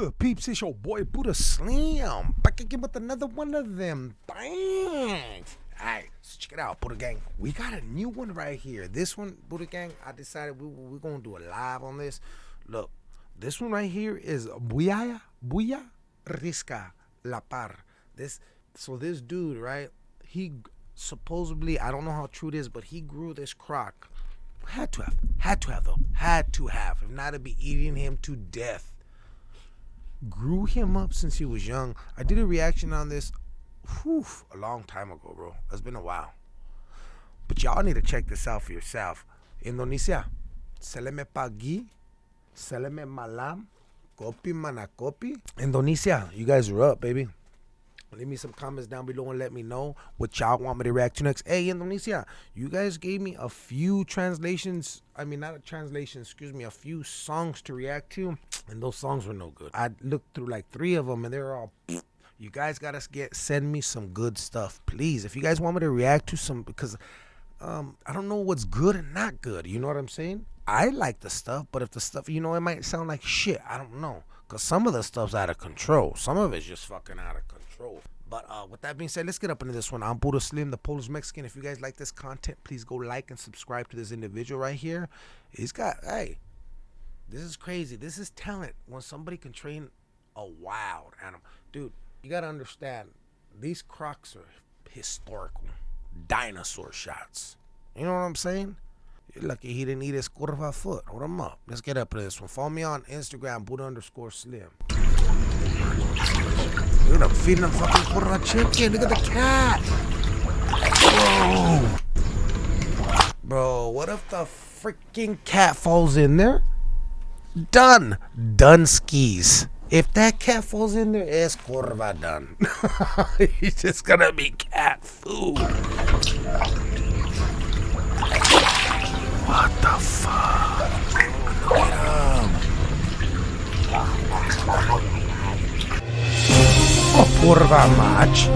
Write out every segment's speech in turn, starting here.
good, peeps? It's your boy Buddha Slim. Back again with another one of them things. Alright, so check it out, Buddha Gang. We got a new one right here. This one, Buddha Gang, I decided we, we're going to do a live on this. Look, this one right here is Buya, Buya Riska La Par. This, so this dude, right, he supposedly, I don't know how true it is, but he grew this croc. Had to have, had to have though, had to have. If not, it'd be eating him to death grew him up since he was young. I did a reaction on this whew, a long time ago, bro. It's been a while. But y'all need to check this out for yourself. Indonesia, seleme pagi, seleme malam, kopi mana kopi. Indonesia, you guys are up, baby. Leave me some comments down below and let me know what y'all want me to react to next. Hey, Indonesia, you guys gave me a few translations. I mean, not a translation, excuse me, a few songs to react to, and those songs were no good. I looked through like three of them, and they were all. You guys gotta get send me some good stuff, please. If you guys want me to react to some, because um, I don't know what's good and not good. You know what I'm saying? I like the stuff, but if the stuff, you know, it might sound like shit. I don't know. Because some of the stuff's out of control. Some of it's just fucking out of control. But uh, with that being said, let's get up into this one. I'm Buddha Slim, the Polish Mexican. If you guys like this content, please go like and subscribe to this individual right here. He's got, hey, this is crazy. This is talent when somebody can train a wild animal. Dude, you got to understand, these crocs are historical dinosaur shots. You know what I'm saying? Lucky he didn't eat his curva foot. Hold him up. Let's get up to this one. Follow me on Instagram, Buddha underscore slim. Dude, I'm feeding him fucking curva chicken. Look at the cat. Bro. Bro, what if the freaking cat falls in there? Done. Done skis. If that cat falls in there, it's curva done. He's just gonna be cat food. What the fuck? At him. Oh, kurwa mać.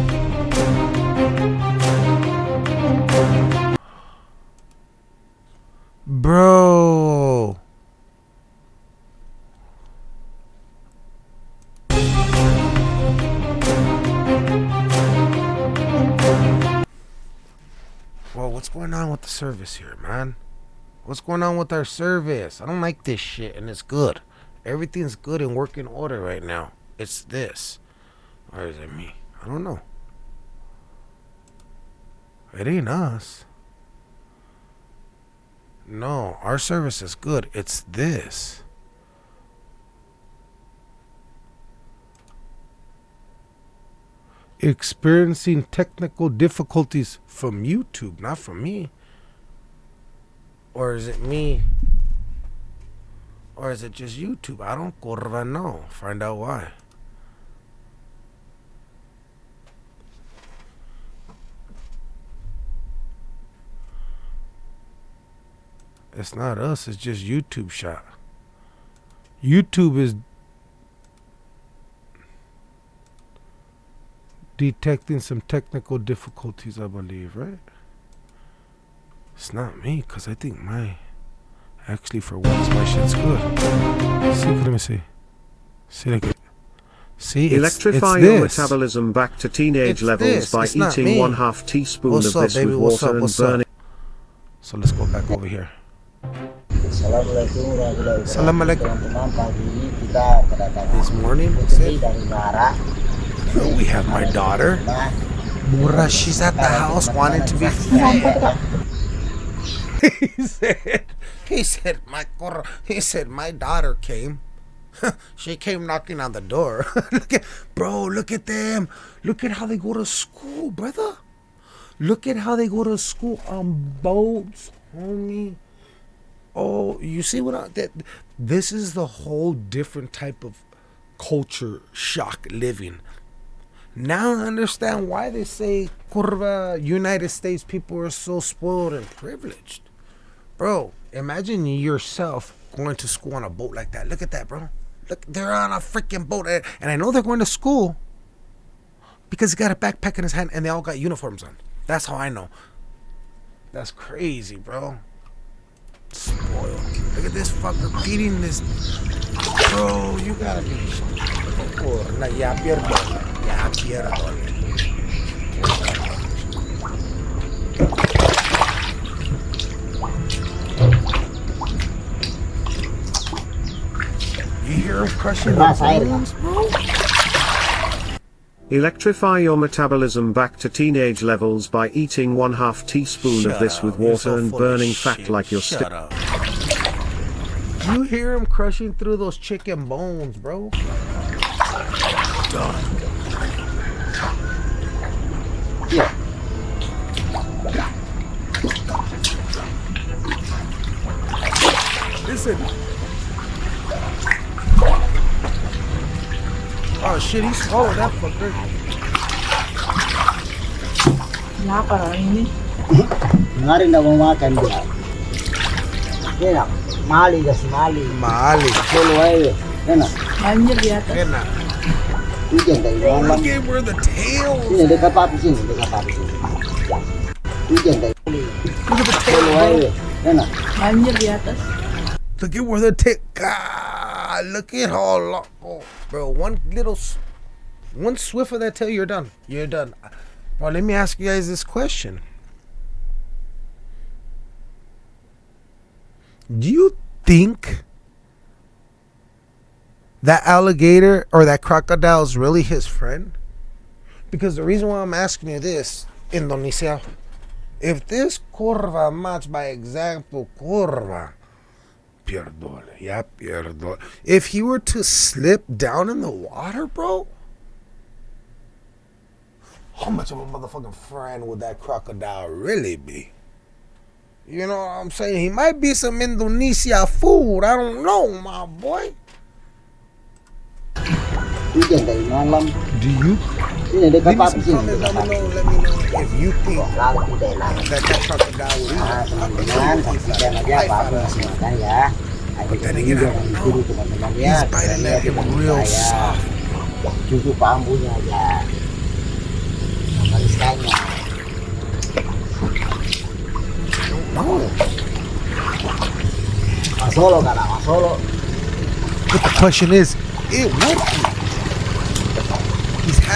Bro. Whoa, what's going on with the service here, man? What's going on with our service? I don't like this shit, and it's good. Everything's good and working order right now. It's this. Or is it me? I don't know. It ain't us. No, our service is good. It's this. Experiencing technical difficulties from YouTube, not from me. Or is it me? Or is it just YouTube? I don't curva know. Find out why. It's not us, it's just YouTube shot. YouTube is detecting some technical difficulties, I believe, right? It's not me, because I think my... Actually, for once, my shit's good. See, let me see. See, like, see, it's, Electrify it's your metabolism back to teenage It's levels this, by it's eating one half teaspoon What's of up, this baby? with What's water up? and What's up? burning. So let's go back over here. Assalamualaikum warahmatullahi wabarakatuh. Assalamualaikum. Teman-teman, pagi ini kita kedatangan This morning, we putri said, we have my daughter. Mura, she's at the house wanting to be fed. he said, he said, my cor- he said, my daughter came. she came knocking on the door. look at, bro, look at them. Look at how they go to school, brother. Look at how they go to school on boats, homie. Oh, you see what I that this is the whole different type of culture shock living. Now I understand why they say curva United States people are so spoiled and privileged. Bro, imagine yourself going to school on a boat like that. Look at that, bro. Look, they're on a freaking boat. And I know they're going to school because he got a backpack in his hand and they all got uniforms on. That's how I know. That's crazy, bro. Spoiled. Look at this fucker feeding this. Bro, you gotta be. Ya pierdo. Pierdo. You hear him crushing the bones, bro? Electrify your metabolism back to teenage levels by eating one half teaspoon of this up. with water so and burning fat shit. like you're stick. You hear him crushing through those chicken bones, bro? Done. Iya. Listen. Oh shit, he swallowed that fucker. Lapar orang ini. Kemarin dah mau makan dia. Enak. Mali kasih mali. Mali. Solo aja. Enak. Banjir di atas. Enak. Hujan dari malam. look at where the tails. Sini dekat papi sini, dekat papi sini. Hujan dari mali. Look at the Solo tail, aja. Enak. Banjir di atas. Look at where the tail. God, look at how. Oh, bro, one little, one swift of that tail, you're done. You're done. Well, let me ask you guys this question. Do you think that alligator or that crocodile is really his friend? Because the reason why I'm asking you this, Indonesia, if this curva match by example curva, pierdole, yeah, pierdole. If he were to slip down in the water, bro, how much of a motherfucking friend would that crocodile really be? You know what I'm saying? He might be some Indonesia food. I don't know, my boy. Hujan dari malam. Do you? Sini dekat Leave me papi some sini, comments. Let dekat me papi. know. Let me know if you think Lalu tidak lalu. that that crocodile would eat. Nah, teman-teman, saksikan aja Pak Abang masih makan ya. Ayo kita Then juga again, I dulu teman-teman ya. He's biting Kita at him lihat real saya. soft. Cukup bambunya aja. Barisannya. No. Mas Solo kan, Mas Solo. But the question is, it would be.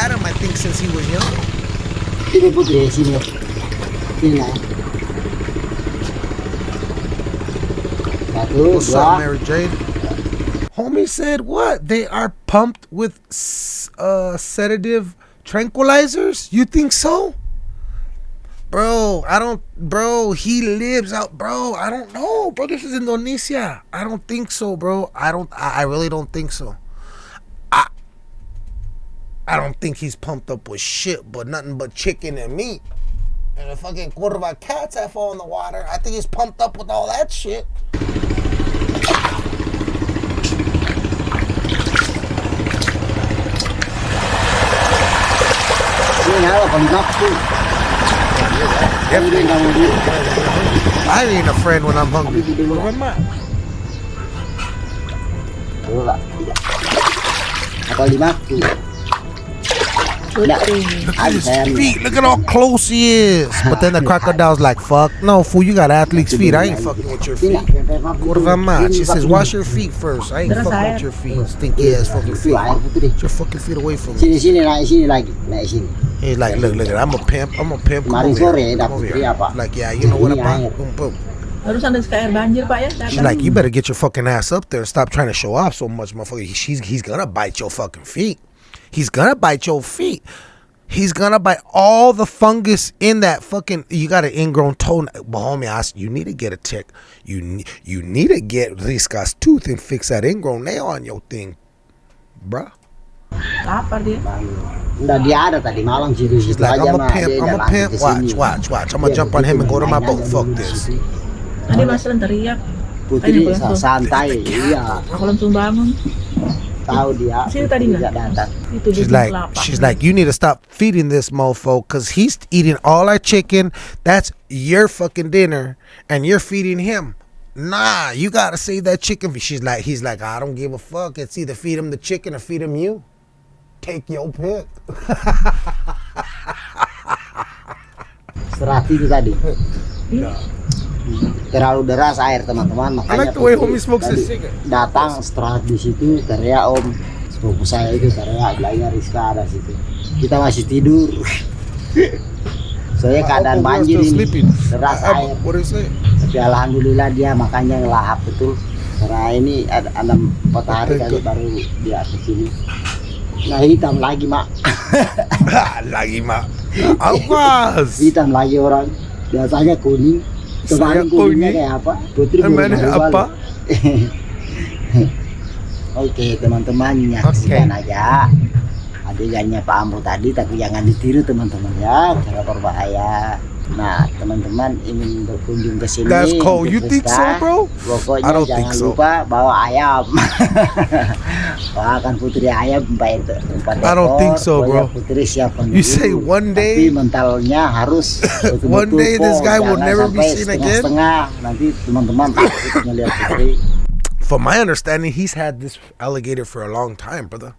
Had him, I think, since he was young. Sini Putri, sini. Sini nah. Satu, What's up. Mary Jade? Homie said what? They are pumped with uh, sedative tranquilizers? You think so? Bro, I don't. Bro, he lives out. Bro, I don't know. Bro, this is Indonesia. I don't think so, bro. I don't. I really don't think so. I. Don't think he's pumped up with shit, but nothing but chicken and meat. And the fucking quarter of curva cats that fall in the water. I think he's pumped up with all that shit. I ain't a friend when I'm hungry. Where am I? Lima. Tidak, Look at his feet. Look at how close he is. But then the crocodile's like, fuck. No, fool, you got athlete's feet. I ain't fucking with your feet. sampai papi Curva tuh. match. He says, wash your feet first. I ain't Terus fucking with your feet. Stinky ass fucking feet. Get your fucking feet away from me. Sini sini naik sini lagi, naik sini. He's like, look, look, I'm a pimp. I'm a pimp. Come over here. Come over eh, here. Like, yeah, you know what Ini about? air. Boom, boom. Barusan ada kayak banjir pak ya. She's like, you better get your fucking ass up there and stop trying to show off so much, motherfucker. He- She's, he's gonna bite your fucking feet. He's gonna bite your feet. He's gonna bite all the fungus in that fucking. You got an ingrown toe, but homie, I, s- you need to get a tick. You ne- you need to get Riska's tooth and fix that ingrown nail on your thing, bruh. Lapar dia. Udah dia ada tadi malam situ He's situ like, aja I'm a pimp. I'm a pimp. Watch, watch, watch. I'm gonna jump on him and go to my boat. Fuck this. situ. Tadi Mas teriak. Putri Ayo, sa- Bang. santai, iya. Aku langsung bangun. Tahu dia. Sini tadi, nggak datang. Itu She's like, lapar. she's like, you need to stop feeding this mofo because he's eating all our chicken. That's your fucking dinner, and you're feeding him. Nah, you gotta save that chicken. She's like, he's like, I don't give a fuck. It's either feed him the chicken or feed him you. Take your pick. Serati itu tadi. Terlalu deras air teman-teman. Makanya like smokes tadi cigarette. datang setelah di situ teriak om. Sepupu saya itu teriak bilangnya Rizka ada situ. Kita masih tidur. Soalnya keadaan banjir ini. deras air. tapi alhamdulillah dia makanya ngelahap betul. Karena ini ada ada empat hari kali baru dia ke sini. Nah hitam lagi mak. Lagi mak. Awas. hitam lagi orang. Biasanya kuning Saya kemarin kuningnya kuning. kayak apa putri belum Emangnya baru apa? balik. oke teman-teman nyaksikan aja adegannya Pak Ambo tadi tapi jangan ditiru teman-teman ya cara berbahaya nah teman-teman ingin berkunjung ke sini That's cold. You think so, bro? Pokoknya I don't jangan think so. lupa bawa ayam. Putri ayam I don't think so, bro. Putri siapkan You say one Tapi day mentalnya harus One day this guy will never be seen again. Nanti teman-teman takut putri. From my understanding, he's had this alligator for a long time, brother.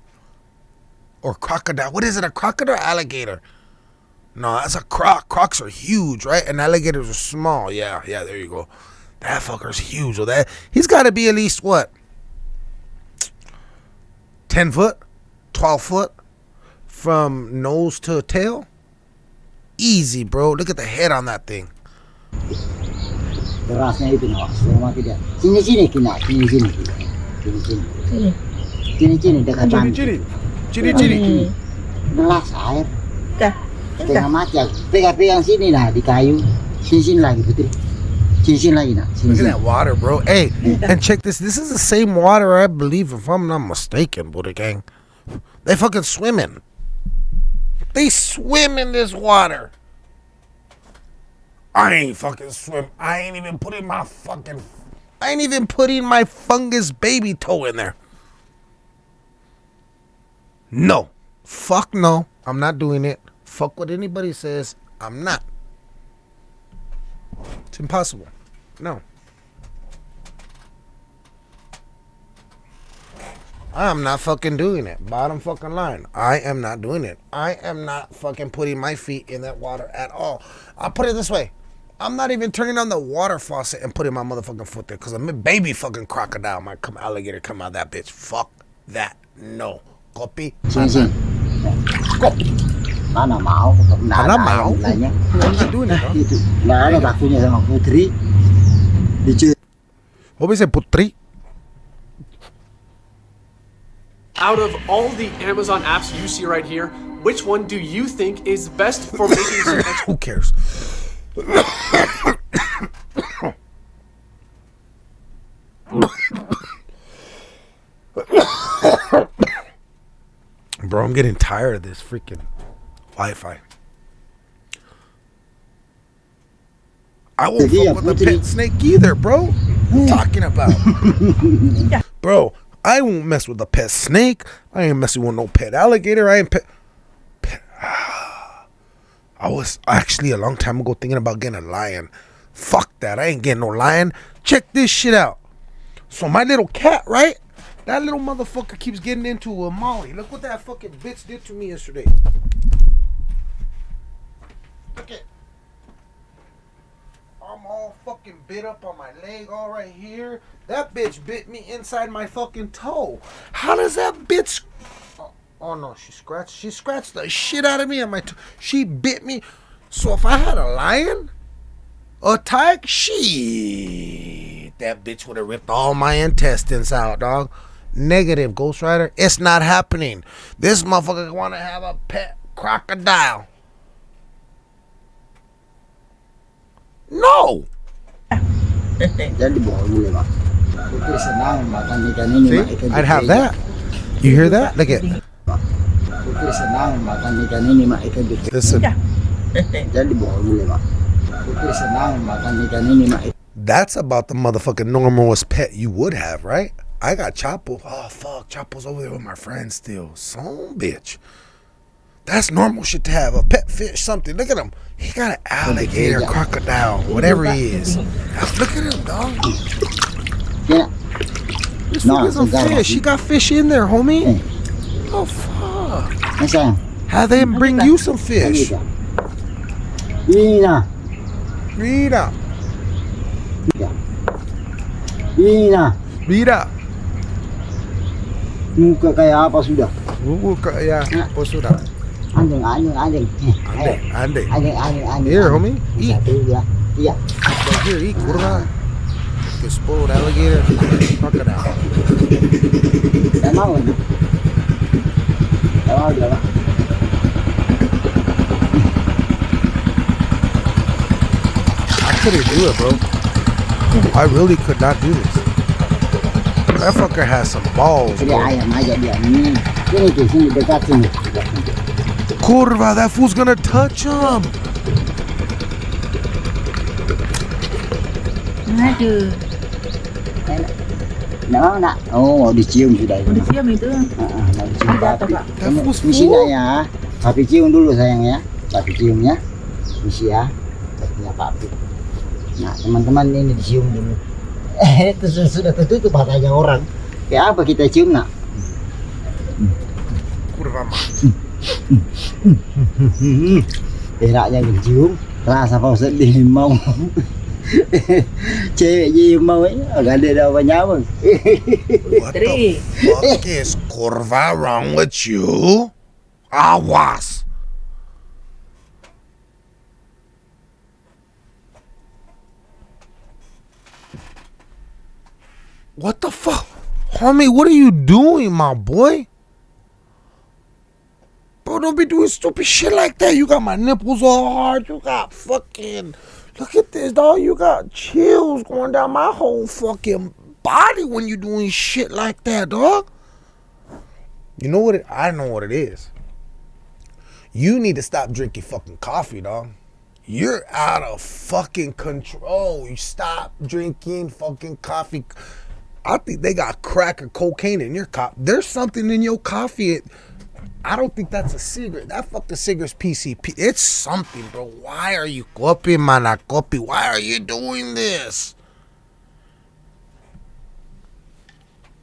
Or crocodile. What is it? A crocodile or alligator? No, that's a croc. Crocs are huge, right? And alligators are small. Yeah, yeah, there you go. That fucker's huge. So that he's got to be at least what? 10 foot? 12 foot? From nose to tail? Easy, bro. Look at the head on that thing. Sini sini. Sini sini. Sini. Sini. Sini sini dekat. Nih. Deras air. Dah. Setengah mati ya. Pegang-pegang sini nah di kayu. Sini lagi putri. Sini lagi nah. Sini Look at that water, bro. Hey, and check this. This is the same water, I believe, if I'm not mistaken, Buddha Gang. They fucking swimming. They swim in this water. I ain't fucking swim. I ain't even putting my fucking. I ain't even putting my fungus baby toe in there. No. Fuck no. I'm not doing it. Fuck what anybody says. I'm not. It's impossible. No. I'm not fucking doing it. Bottom fucking line. I am not doing it. I am not fucking putting my feet in that water at all. I'll put it this way. I'm not even turning on the water faucet and putting my motherfucking foot there because a baby fucking crocodile might come alligator come out that bitch. Fuck that. No. Copy. Sini. Go. Mana mau? Nggak Mana ada mau? ayam bilangnya. I'm not doing it, bro. Itu. Nggak ada takutnya sama putri. Dicu. What we say, putri? Out of all the Amazon apps you see right here, which one do you think is best for making some extra Who cares? Bro, I'm getting tired of this freaking Wi-Fi. I won't Yeah, fuck with a pet snake either, bro. What you talking about? Bro, I won't mess with a pet snake. I ain't messing with no pet alligator. I ain't pet. pet I was actually a long time ago thinking about getting a lion. Fuck that. I ain't getting no lion. Check this shit out. So my little cat, right? That little motherfucker keeps getting into a Molly. Look what that fucking bitch did to me yesterday. Look at. I'm all fucking bit up on my leg, all right here. That bitch bit me inside my fucking toe. How does that bitch? Oh, oh no, she scratched. She scratched the shit out of me on my. toe. she bit me. So if I had a lion, a tiger, she that bitch would have ripped all my intestines out, dog. Negative, Ghost Rider. It's not happening. This motherfucker want to have a pet crocodile. Ini. See, I'd have that. You hear that? Look at. That's about the motherfucking normalest pet you would have, right? I got Chapo. Oh fuck, Chapo's over there with my friend still. Son bitch. That's normal shit to have. A pet fish, something. Look at him. He got an alligator, crocodile, whatever he is. Look at him, dog. Kena. This No, no, a fish. He got fish in there, homie. Eh. Oh fuck. Have them bring you some fish. tak? Ini nah. Read out. Ini nah, Mira. muka kayak apa sudah? Wuwu ka ya. Nah. Apa sudah? Anjing. Eh, Ande, ayo. ande. Anjing, anjing, anjing. Here, homie. Eat. Iya. Right here, eat kurva. Get spoiled alligator, crocodile. Kan? Tak mau dia. I couldn't do it, bro. I really could not do this. That fucker has some balls, bro. Sini sini sini. Sini. Kurva, that fool's gonna touch him. Aduh, Nak mau nak? Oh, mau dicium sudah. mau disiam itu. Ah, ah, mau dicium Ada papi. Pak? Kamu Bu. nak ya. Papi cium dulu sayang ya. Papi ciumnya. Misi ya. Papinya papi. Nah, teman-teman ini dicium dulu. Eh, itu sudah, sudah tertutup matanya orang. Kayak apa kita cium nak? Kurva, man. Beraknya dicium. Rasa kau sedih mau. Cewek je mau. Agak ada dah banyak pun. What the fuck is Kurva wrong with you? Awas. What the fuck? Homie, what are you doing, my boy? Don't be doing stupid shit like that. You got my nipples all hard. You got fucking. Look at this, dog. You got chills going down my whole fucking body when you doing shit like that, dog. You know what? It, I know what it is. You need to stop drinking fucking coffee, dog. You're out of fucking control. You stop drinking fucking coffee. I think they got crack or cocaine in your coffee. There's something in your coffee. It, I don't think that's a cigarette. That fucking cigarette's PCP. It's something, bro. Why are you copy, mana copy? Why are you doing this?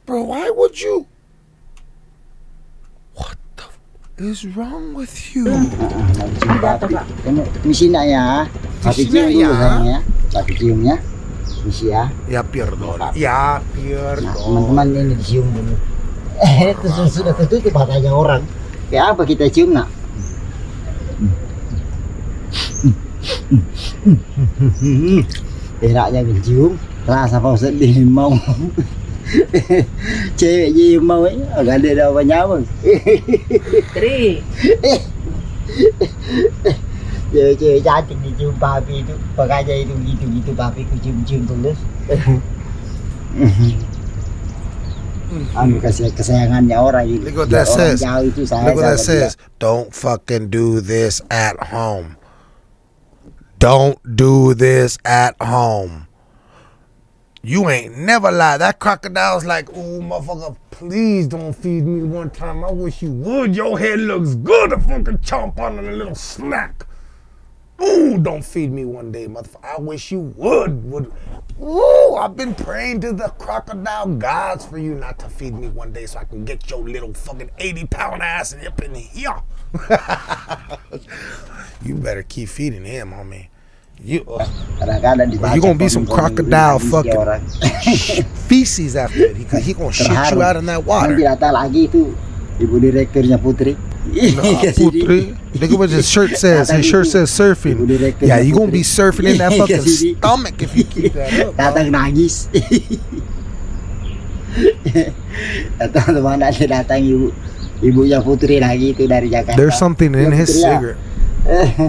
Bro, why would you? What the is wrong with you? Ada apa, Pak? Ya. Papi Misi cium nak dulu ya. sayang ya. Papi ciumnya. Misi ya. Ya. Ya Nah, teman-teman ini dicium dulu. Eh, itu sudah, sudah tertutup matanya orang. Kayak apa kita cium nak? Beraknya dicium, rasa kau sedih mau. Cewek je mau eh, agak ada dah banyak pun. Tri. Cewek-cewek cantik dicium papi itu, makanya itu gitu-gitu papi ku cium-cium tulus. Mm. Kesayangannya orang itu. Look what that says. saya Look what that sama dia. Don't fucking do this at home. Don't do this at home. You ain't never lied. That crocodile's like, ooh, motherfucker, please don't feed me one time. I wish you would. Your head looks good to fucking chomp on a little snack. Ooh, don't feed me one day, motherfucker. I wish you would. Would. Ooh, I've been praying to the crocodile gods for you not to feed me one day so I can get your little fucking 80 pound ass up in here. you better keep feeding him, homie. You uh, Kadang-kadang dibaca You gonna be some crocodile fucking feces after it. He, he gonna shit you out in that water. datang ibu direkturnya Putri. Nah, Putri. Look at what his shirt says. His shirt says surfing. Yeah, you gonna be surfing in that fucking stomach if you keep that up. datang nangis datang teman ada datang ibu ibunya Putri lagi itu dari Jakarta There's something in his cigarette.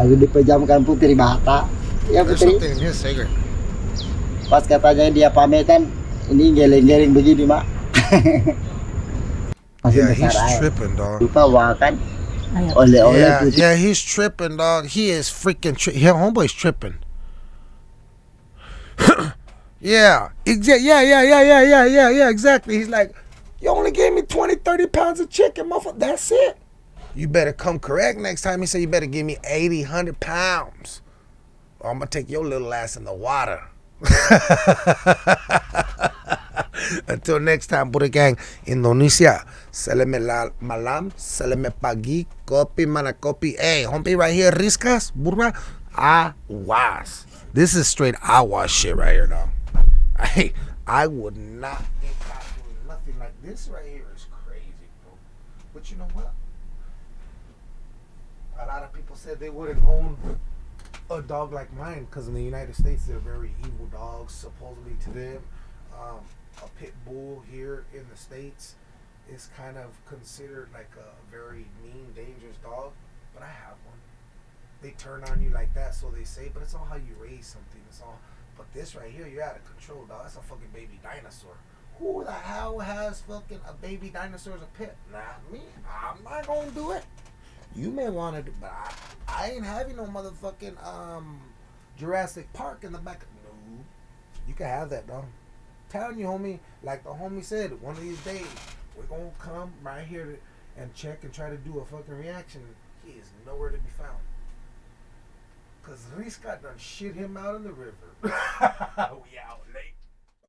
lalu dipejamkan Putri Bata ya There's Putri something in his cigarette. pas katanya dia pamitan ini geleng-geleng begini mak Yeah, besar he's tripping, dog. lupa makan Ayo. Yeah, yeah, he's tripping, dog. He is freaking tri- Yeah, homeboy's tripping. yeah, exactly. Yeah, yeah, yeah, yeah, yeah, yeah, yeah, exactly. He's like, you only gave me 20, 30 pounds of chicken, motherfucker. That's it. You better come correct next time. He said, you better give me 80, 100 pounds. Or I'm going to take your little ass in the water. Until next time, Buddha Gang, Indonesia. Seleme malam, seleme pagi, kopi mana kopi. Hey, homie right here, Riskas, Burma, awas. This is straight awas shit right here, dog. Hey, I would not get caught doing nothing like this right here is crazy, bro. But you know what? A lot of people said they wouldn't own a dog like mine because in the United States they're very evil dogs. Supposedly to them, um, a pit bull here in the states is kind of considered like a very mean, dangerous dog. But I have one. They turn on you like that, so they say. But it's all how you raise something. It's all. But this right here, you're out of control, dog. That's a fucking baby dinosaur. Who the hell has fucking a baby dinosaur as a pet? Not me. I'm not gonna do it. You may want to, do, but I, I ain't having no motherfucking um Jurassic Park in the back. No, you can have that, dog. Telling you, homie. Like the homie said, one of these days we're gonna come right here to, and check and try to do a fucking reaction. He is nowhere to be found. Cause Riska done shit him out in the river. we